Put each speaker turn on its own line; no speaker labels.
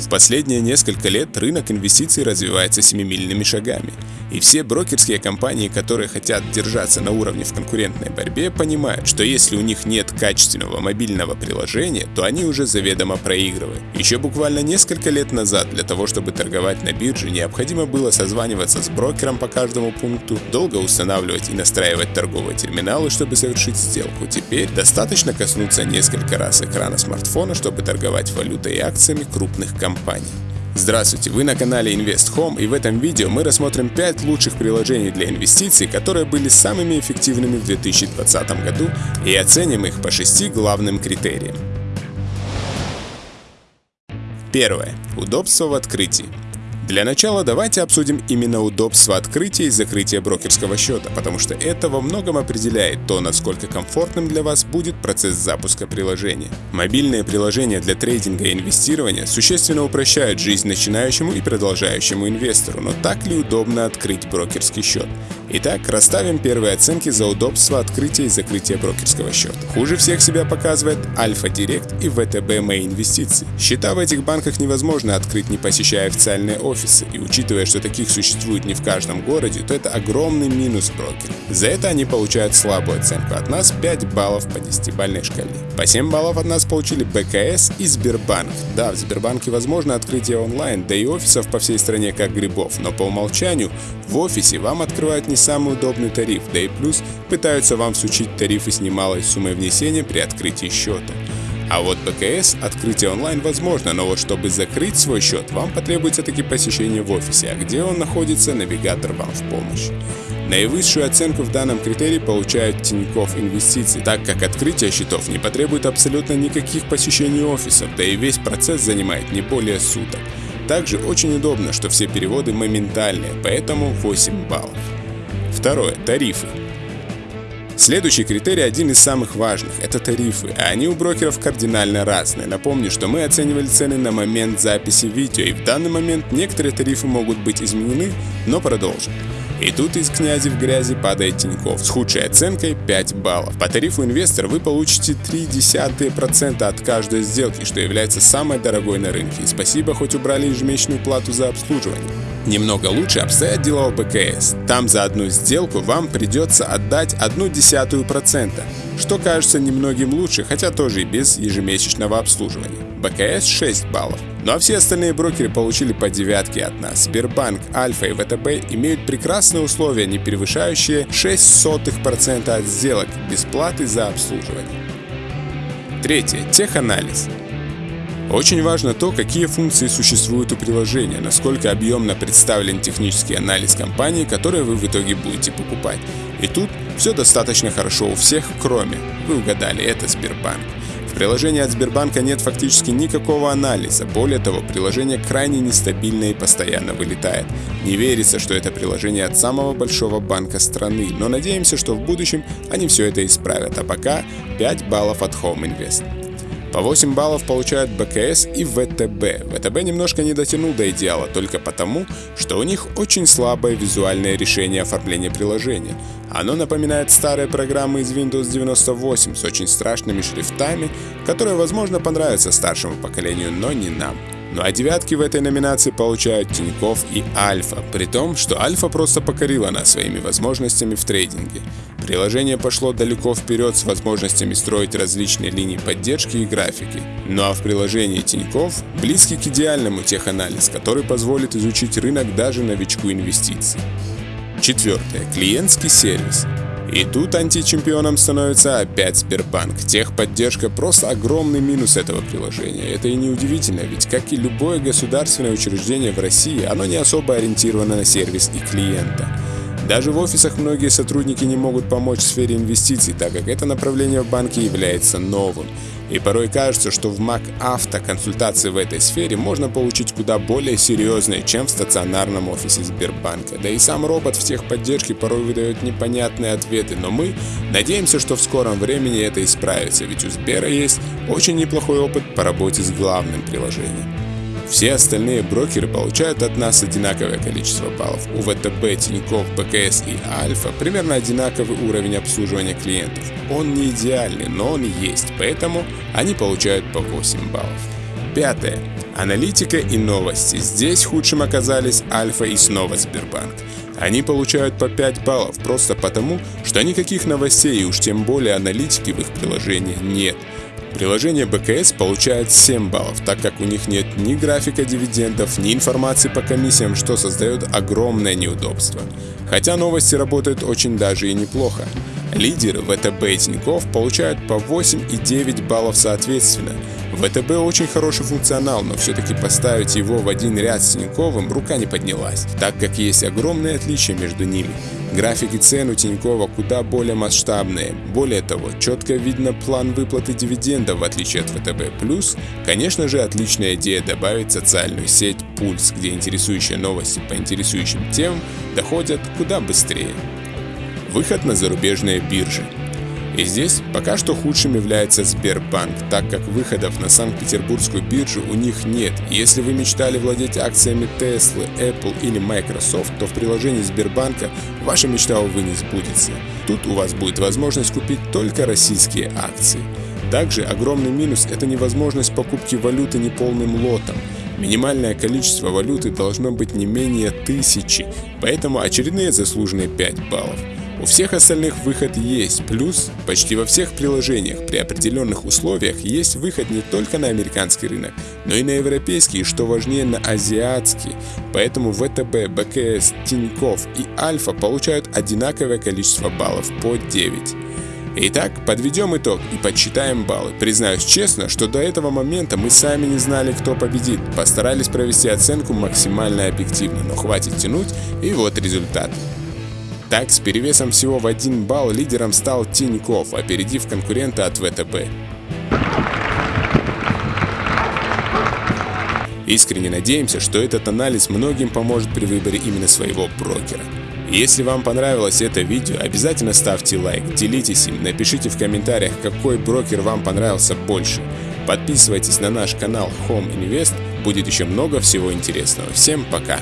В последние несколько лет рынок инвестиций развивается семимильными шагами. И все брокерские компании, которые хотят держаться на уровне в конкурентной борьбе, понимают, что если у них нет качественного мобильного приложения, то они уже заведомо проигрывают. Еще буквально несколько лет назад для того, чтобы торговать на бирже, необходимо было созваниваться с брокером по каждому пункту, долго устанавливать и настраивать торговые терминалы, чтобы совершить сделку. Теперь достаточно коснуться несколько раз экрана смартфона, чтобы торговать валютой и акциями крупных компаний. Здравствуйте, вы на канале Invest Home и в этом видео мы рассмотрим 5 лучших приложений для инвестиций, которые были самыми эффективными в 2020 году и оценим их по 6 главным критериям. Первое. Удобство в открытии. Для начала давайте обсудим именно удобство открытия и закрытия брокерского счета, потому что это во многом определяет то, насколько комфортным для вас будет процесс запуска приложения. Мобильные приложения для трейдинга и инвестирования существенно упрощают жизнь начинающему и продолжающему инвестору, но так ли удобно открыть брокерский счет? Итак, расставим первые оценки за удобство открытия и закрытия брокерского счета. Хуже всех себя показывает Альфа Директ и ВТБ Мои инвестиции. Счета в этих банках невозможно открыть, не посещая официальные офисы, и учитывая, что таких существует не в каждом городе, то это огромный минус брокера. За это они получают слабую оценку от нас 5 баллов по 10-бальной шкале. По 7 баллов от нас получили БКС и Сбербанк. Да, в Сбербанке возможно открытие онлайн, да и офисов по всей стране как грибов, но по умолчанию в офисе вам открывают не самый удобный тариф, да и плюс пытаются вам всучить тарифы с немалой суммой внесения при открытии счета. А вот БКС открытие онлайн возможно, но вот чтобы закрыть свой счет, вам потребуется таки посещение в офисе, а где он находится, навигатор вам в помощь. Наивысшую оценку в данном критерии получают Тинькофф Инвестиции, так как открытие счетов не потребует абсолютно никаких посещений офисов, да и весь процесс занимает не более суток. Также очень удобно, что все переводы моментальные, поэтому 8 баллов. Второе. Тарифы. Следующий критерий один из самых важных – это тарифы, а они у брокеров кардинально разные. Напомню, что мы оценивали цены на момент записи видео, и в данный момент некоторые тарифы могут быть изменены, но продолжим. И тут из князи в грязи падает Тиньков с худшей оценкой 5 баллов. По тарифу инвестор вы получите 0,3% от каждой сделки, что является самой дорогой на рынке. И спасибо, хоть убрали ежемесячную плату за обслуживание. Немного лучше обстоят дела у БКС. Там за одну сделку вам придется отдать одну десятую процента, что кажется немногим лучше, хотя тоже и без ежемесячного обслуживания. БКС 6 баллов. Ну а все остальные брокеры получили по девятке от нас. Сбербанк, Альфа и ВТБ имеют прекрасные условия, не превышающие 0,06% от сделок без платы за обслуживание. Третье. Теханализ. Очень важно то, какие функции существуют у приложения, насколько объемно представлен технический анализ компании, которые вы в итоге будете покупать. И тут все достаточно хорошо у всех, кроме, вы угадали, это Сбербанк. В приложении от Сбербанка нет фактически никакого анализа. Более того, приложение крайне нестабильное и постоянно вылетает. Не верится, что это приложение от самого большого банка страны, но надеемся, что в будущем они все это исправят. А пока 5 баллов от Home Invest. По 8 баллов получают БКС и ВТБ. ВТБ немножко не дотянул до идеала только потому, что у них очень слабое визуальное решение оформления приложения. Оно напоминает старые программы из Windows 98 с очень страшными шрифтами, которые, возможно, понравятся старшему поколению, но не нам. Ну а девятки в этой номинации получают Тиньков и Альфа, при том, что Альфа просто покорила нас своими возможностями в трейдинге. Приложение пошло далеко вперед с возможностями строить различные линии поддержки и графики. Ну а в приложении Тиньков близкий к идеальному теханализ, который позволит изучить рынок даже новичку инвестиций. Четвертое. Клиентский сервис. И тут античемпионом становится опять Сбербанк. Техподдержка просто огромный минус этого приложения. Это и не удивительно, ведь как и любое государственное учреждение в России, оно не особо ориентировано на сервис и клиента. Даже в офисах многие сотрудники не могут помочь в сфере инвестиций, так как это направление в банке является новым. И порой кажется, что в Mac Auto консультации в этой сфере можно получить куда более серьезные, чем в стационарном офисе Сбербанка. Да и сам робот в техподдержке порой выдает непонятные ответы, но мы надеемся, что в скором времени это исправится, ведь у Сбера есть очень неплохой опыт по работе с главным приложением. Все остальные брокеры получают от нас одинаковое количество баллов. У ВТБ, Тинькофф, БКС и Альфа примерно одинаковый уровень обслуживания клиентов. Он не идеальный, но он есть, поэтому они получают по 8 баллов. Пятое. Аналитика и новости. Здесь худшим оказались Альфа и снова Сбербанк. Они получают по 5 баллов просто потому, что никаких новостей и уж тем более аналитики в их приложении нет. Приложение БКС получает 7 баллов, так как у них нет ни графика дивидендов, ни информации по комиссиям, что создает огромное неудобство. Хотя новости работают очень даже и неплохо. Лидеры ВТБ и Тинькофф получают по 8 и 9 баллов соответственно. ВТБ очень хороший функционал, но все-таки поставить его в один ряд с Тиньковым рука не поднялась, так как есть огромные отличия между ними. Графики цен у Тинькова куда более масштабные. Более того, четко видно план выплаты дивидендов в отличие от ВТБ+. Плюс, конечно же, отличная идея добавить социальную сеть Пульс, где интересующие новости по интересующим темам доходят куда быстрее. Выход на зарубежные биржи. И здесь пока что худшим является Сбербанк, так как выходов на Санкт-Петербургскую биржу у них нет. если вы мечтали владеть акциями Tesla, Apple или Microsoft, то в приложении Сбербанка ваша мечта, увы, не сбудется. Тут у вас будет возможность купить только российские акции. Также огромный минус – это невозможность покупки валюты неполным лотом. Минимальное количество валюты должно быть не менее тысячи, поэтому очередные заслуженные 5 баллов. У всех остальных выход есть, плюс почти во всех приложениях при определенных условиях есть выход не только на американский рынок, но и на европейский, и что важнее на азиатский. Поэтому ВТБ, БКС, Тинькофф и Альфа получают одинаковое количество баллов по 9. Итак, подведем итог и подсчитаем баллы. Признаюсь честно, что до этого момента мы сами не знали, кто победит. Постарались провести оценку максимально объективно, но хватит тянуть, и вот результат. Так, с перевесом всего в один балл лидером стал Тиньков, опередив конкурента от ВТБ. Искренне надеемся, что этот анализ многим поможет при выборе именно своего брокера. Если вам понравилось это видео, обязательно ставьте лайк, делитесь им, напишите в комментариях, какой брокер вам понравился больше. Подписывайтесь на наш канал Home Invest, будет еще много всего интересного. Всем пока!